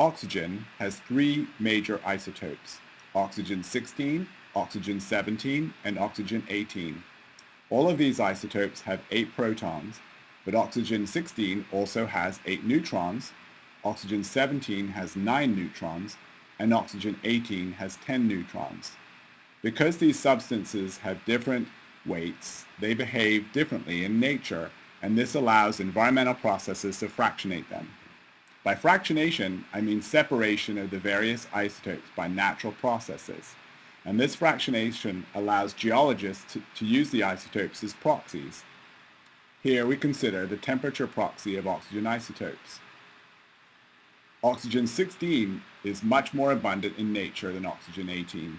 Oxygen has three major isotopes, oxygen-16, oxygen-17, and oxygen-18. All of these isotopes have eight protons, but oxygen-16 also has eight neutrons, oxygen-17 has nine neutrons, and oxygen-18 has 10 neutrons. Because these substances have different weights, they behave differently in nature, and this allows environmental processes to fractionate them. By fractionation, I mean separation of the various isotopes by natural processes. And this fractionation allows geologists to, to use the isotopes as proxies. Here we consider the temperature proxy of oxygen isotopes. Oxygen-16 is much more abundant in nature than oxygen-18,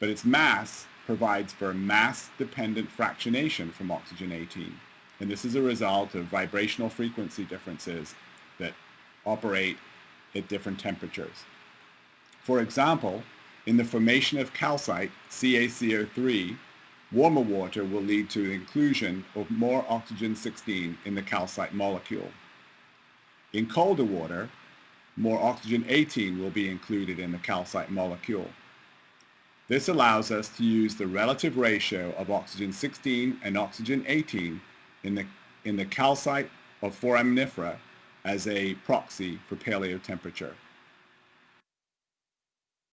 but its mass provides for mass-dependent fractionation from oxygen-18, and this is a result of vibrational frequency differences that operate at different temperatures. For example, in the formation of calcite, CaCO3, warmer water will lead to the inclusion of more oxygen-16 in the calcite molecule. In colder water, more oxygen-18 will be included in the calcite molecule. This allows us to use the relative ratio of oxygen-16 and oxygen-18 in the, in the calcite of foraminifera as a proxy for paleotemperature.